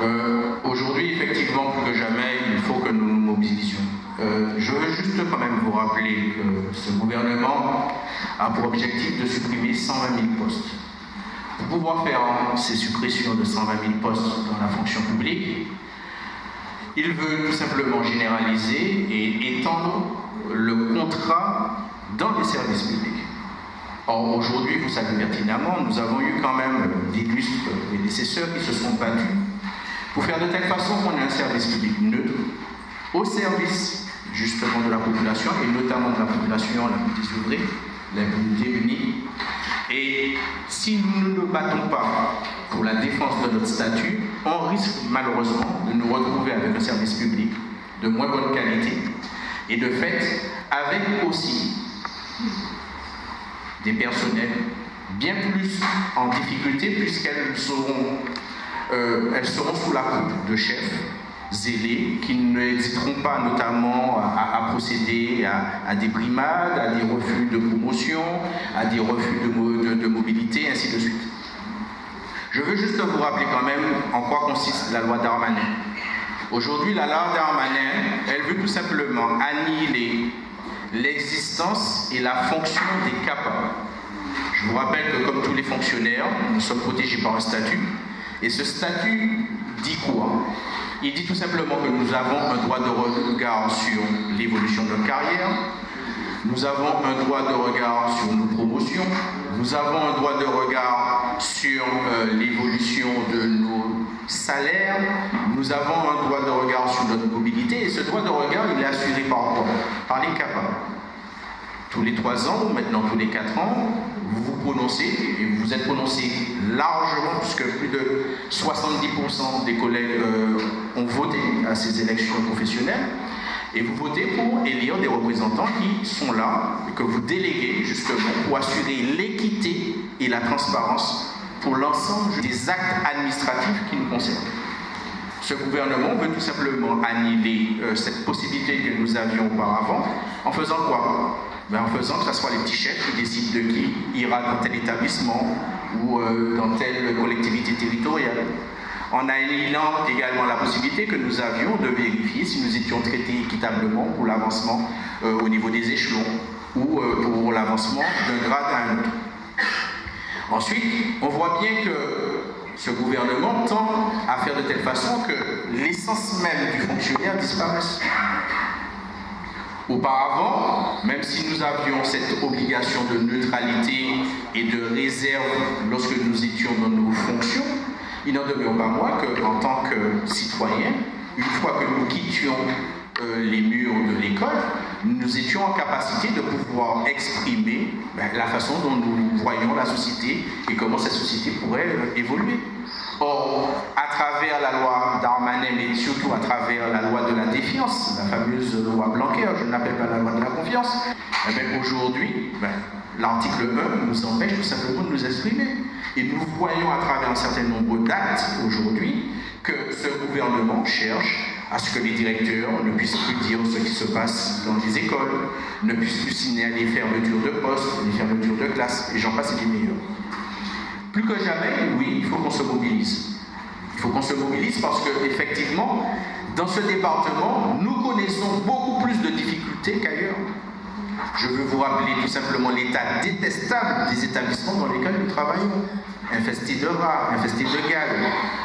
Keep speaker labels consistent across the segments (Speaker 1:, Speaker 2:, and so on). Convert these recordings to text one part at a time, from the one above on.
Speaker 1: Euh, aujourd'hui, effectivement, plus que jamais, il faut que nous nous mobilisions. Euh, je veux juste quand même vous rappeler que ce gouvernement a pour objectif de supprimer 120 000 postes. Pour pouvoir faire ces suppressions de 120 000 postes dans la fonction publique, il veut tout simplement généraliser et étendre le contrat dans les services publics. Or, aujourd'hui, vous savez pertinemment, nous avons eu quand même d'illustres prédécesseurs qui se sont battus pour faire de telle façon qu'on ait un service public neutre au service justement de la population et notamment de la population la plus désoeuvrée, la plus démunie. Et si nous ne nous battons pas pour la défense de notre statut, on risque malheureusement de nous retrouver avec un service public de moins bonne qualité et de fait avec aussi des personnels bien plus en difficulté puisqu'elles seront, euh, elles seront sous la coupe de chefs zélés qui n'hésiteront pas notamment à, procéder à, des brimades, à des refus de promotion, à des refus de, de, mobilité, ainsi de suite. Je veux juste vous rappeler quand même en quoi consiste la loi Darmanin. Aujourd'hui, la loi Darmanin, elle veut tout simplement annihiler l'existence et la fonction des CAPA. Je vous rappelle que comme tous les fonctionnaires, nous sommes protégés par un statut. Et ce statut dit quoi? Il dit tout simplement que nous avons un droit de regard sur l'évolution de notre carrière, nous avons un droit de regard sur nos promotions, nous avons un droit de regard sur euh, l'évolution de nos salaires, nous avons un droit de regard sur notre mobilité, et ce droit de regard, il est assuré par Par les CAPA. Tous les trois ans, ou maintenant tous les quatre ans, vous vous prononcez, et vous êtes prononcé largement, puisque plus de 70% des collègues euh, ont voté à ces élections professionnelles, et vous votez pour élire des représentants qui sont là, et que vous déléguez justement pour assurer l'équité et la transparence pour l'ensemble des actes administratifs qui nous concernent. Ce gouvernement veut tout simplement annihiler euh, cette possibilité que nous avions auparavant en faisant quoi? Ben, En faisant que ce soit les petits chefs qui décident de qui ira dans tel établissement ou euh, dans telle collectivité territoriale. En annihilant également la possibilité que nous avions de vérifier si nous étions traités équitablement pour l'avancement euh, au niveau des échelons ou pour l'avancement d'un grade à un autre. Ensuite, on voit bien que ce gouvernement tend à faire de telle façon que l'essence même du fonctionnaire disparaisse. Auparavant, même si nous avions cette obligation de neutralité et de réserve lorsque nous étions dans nos fonctions, il n'en demeure pas moins qu'en tant que citoyen, une fois que nous quittions euh, les murs de l'école, nous étions en capacité de pouvoir exprimer ben, la façon dont nous voyons la société et comment cette société pourrait euh, évoluer. Or, à travers la loi Darmanin, mais surtout à travers la loi de la défiance, la fameuse loi Blanquer, je ne l'appelle pas la loi de la confiance, eh aujourd'hui, ben, l'article 1 nous empêche tout simplement de nous exprimer. Et nous voyons à travers un certain nombre d'actes aujourd'hui que ce gouvernement cherche à ce que les directeurs ne puissent plus dire ce qui se passe dans les écoles, ne puissent plus signer les fermetures de postes, les fermetures de classes, et j'en passe et des meilleurs. Plus que jamais, oui, il faut qu'on se mobilise. Il faut qu'on se mobilise parce que, effectivement, dans ce département, nous connaissons beaucoup plus de difficultés qu'ailleurs. Je veux vous rappeler tout simplement l'état détestable des établissements dans lesquels nous travaillons infestés de rats, infestés de gaz,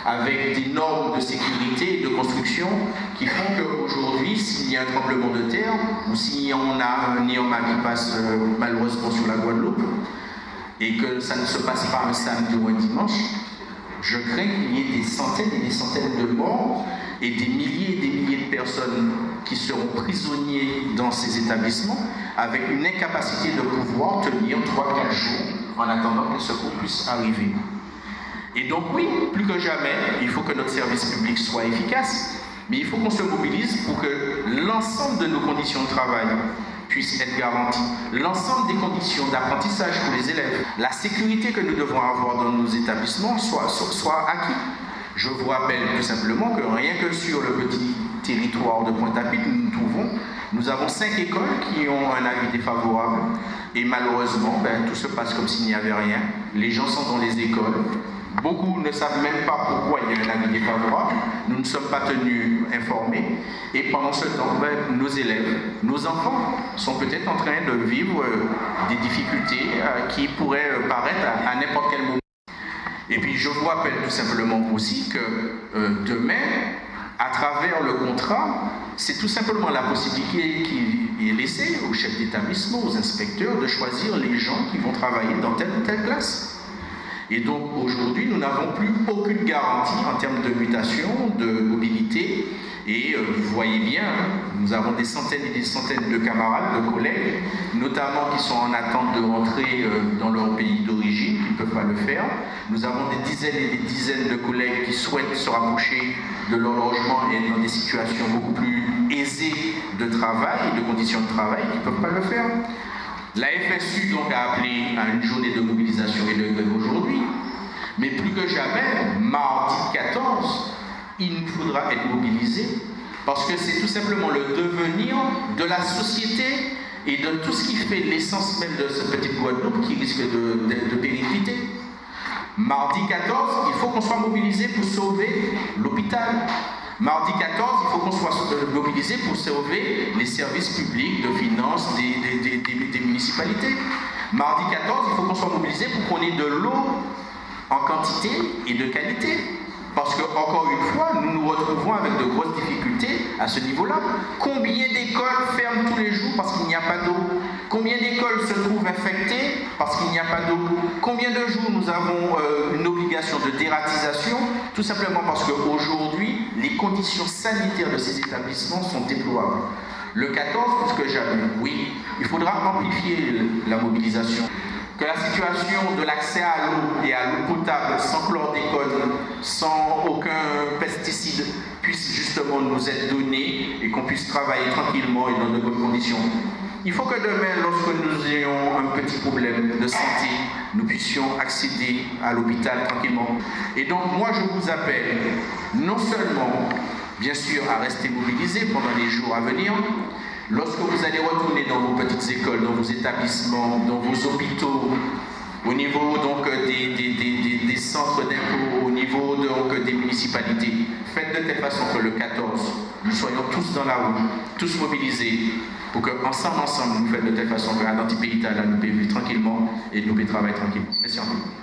Speaker 1: avec des normes de sécurité et de construction qui font qu'aujourd'hui, s'il y a un tremblement de terre, ou si on a un néoma qui passe euh, malheureusement sur la Guadeloupe, et que ça ne se passe pas un samedi ou un dimanche, je crains qu'il y ait des centaines et des centaines de morts et des milliers et des milliers de personnes qui seront prisonniers dans ces établissements avec une incapacité de pouvoir tenir 3-4 jours en attendant que le secours puisse arriver. Et donc oui, plus que jamais, il faut que notre service public soit efficace, mais il faut qu'on se mobilise pour que l'ensemble de nos conditions de travail puissent être garanties, l'ensemble des conditions d'apprentissage pour les élèves, la sécurité que nous devons avoir dans nos établissements soit, soit, acquis. Je vous rappelle tout simplement que rien que sur le petit territoire de Pointe-à-Pitre, nous nous trouvons, nous avons cinq écoles qui ont un avis défavorable et malheureusement, ben, tout se passe comme s'il n'y avait rien. Les gens sont dans les écoles, Beaucoup ne savent même pas pourquoi il y a un avis défavorable. Nous ne sommes pas tenus informés. Et pendant ce temps, ben, nos élèves, nos enfants sont peut-être en train de vivre euh, des difficultés euh, qui pourraient euh, paraître à, n'importe quel moment. Et puis je vous rappelle tout simplement aussi que demain, à travers le contrat, c'est tout simplement la possibilité qui est laissée aux chefs d'établissement, aux inspecteurs, de choisir les gens qui vont travailler dans telle ou telle classe. Et donc aujourd'hui, nous n'avons plus aucune garantie en termes de mutation, de mobilité. Et euh, vous voyez bien, nous avons des centaines et des centaines de camarades, de collègues, notamment qui sont en attente de rentrer euh, dans leur pays d'origine, qui ne peuvent pas le faire. Nous avons des dizaines et des dizaines de collègues qui souhaitent se rapprocher de leur logement et dans des situations beaucoup plus aisées de travail de conditions de travail qui ne peuvent pas le faire. La FSU donc a appelé à une journée de mobilisation et de grève aujourd'hui, mais plus que jamais, mardi 14, il nous faudra être mobilisés parce que c'est tout simplement le devenir de la société et de tout ce qui fait l'essence même de ce petit Guadeloupe qui risque de, de. Mardi 14, il faut qu'on soit mobilisé pour sauver l'hôpital, Mardi 14, il faut qu'on soit mobilisé pour sauver les services publics de finances Mardi 14, il faut qu'on soit mobilisé pour qu'on ait de l'eau en quantité et de qualité. Parce que, encore une fois, nous nous retrouvons avec de grosses difficultés à ce niveau-là. Combien d'écoles ferment tous les jours parce qu'il n'y a pas d'eau? Combien d'écoles se trouvent infectées parce qu'il n'y a pas d'eau? Combien de jours nous avons euh, une obligation de dératisation? Tout simplement parce qu'aujourd'hui, les conditions sanitaires de ces établissements sont déplorables. Le 14, plus que oui, il faudra amplifier la mobilisation que la situation de l'accès à l'eau et à l'eau potable sans chlordécone, sans aucun pesticide, puisse justement nous être donnée et qu'on puisse travailler tranquillement et dans de bonnes conditions. Il faut que demain, lorsque nous ayons un petit problème de santé, nous puissions accéder à l'hôpital tranquillement. Et donc moi, je vous appelle non seulement, bien sûr, à rester mobilisés pendant les jours à venir, Lorsque vous allez retourner dans vos petites écoles, dans vos établissements, dans vos hôpitaux, au niveau donc des, centres d'impôts, au niveau donc des municipalités, faites de telle façon que le 14, nous soyons tous dans la roue, tous mobilisés, pour qu'ensemble, ensemble, nous fassions de telle façon que l'identité nous vivre tranquillement et nous peut travailler tranquillement. Merci encore.